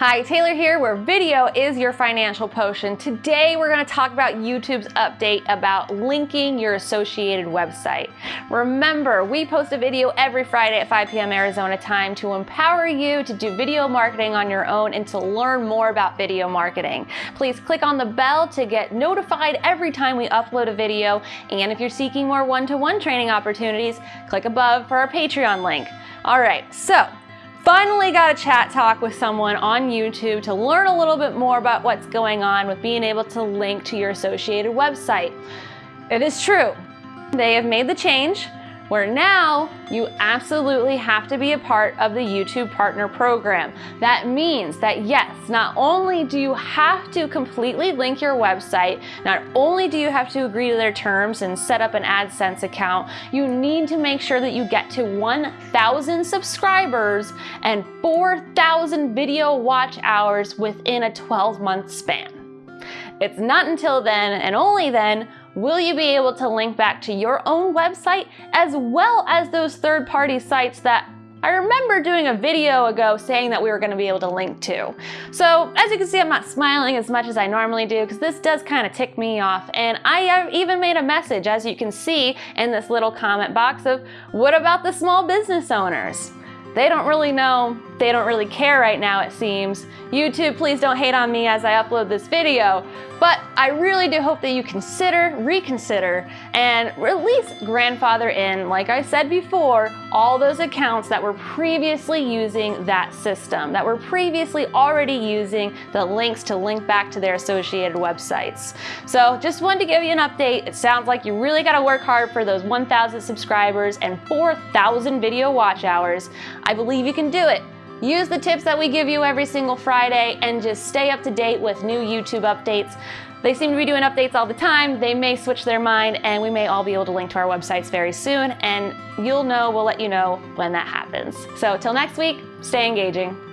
Hi, Taylor here, where video is your financial potion. Today we're going to talk about YouTube's update about linking your associated website. Remember, we post a video every Friday at 5 p.m. Arizona time to empower you to do video marketing on your own and to learn more about video marketing. Please click on the bell to get notified every time we upload a video. And if you're seeking more one-to-one -one training opportunities, click above for our Patreon link. All right, so Finally got a chat talk with someone on YouTube to learn a little bit more about what's going on with being able to link to your associated website. It is true. They have made the change where now you absolutely have to be a part of the YouTube Partner Program. That means that yes, not only do you have to completely link your website, not only do you have to agree to their terms and set up an AdSense account, you need to make sure that you get to 1,000 subscribers and 4,000 video watch hours within a 12 month span. It's not until then and only then will you be able to link back to your own website as well as those third-party sites that I remember doing a video ago saying that we were going to be able to link to. So as you can see, I'm not smiling as much as I normally do because this does kind of tick me off. And I even made a message, as you can see in this little comment box of what about the small business owners? They don't really know, they don't really care right now it seems. YouTube, please don't hate on me as I upload this video, but I really do hope that you consider, reconsider, and at least grandfather in, like I said before, all those accounts that were previously using that system, that were previously already using the links to link back to their associated websites. So just wanted to give you an update. It sounds like you really gotta work hard for those 1,000 subscribers and 4,000 video watch hours. I believe you can do it. Use the tips that we give you every single Friday and just stay up to date with new YouTube updates. They seem to be doing updates all the time. They may switch their mind and we may all be able to link to our websites very soon and you'll know, we'll let you know when that happens. So till next week, stay engaging.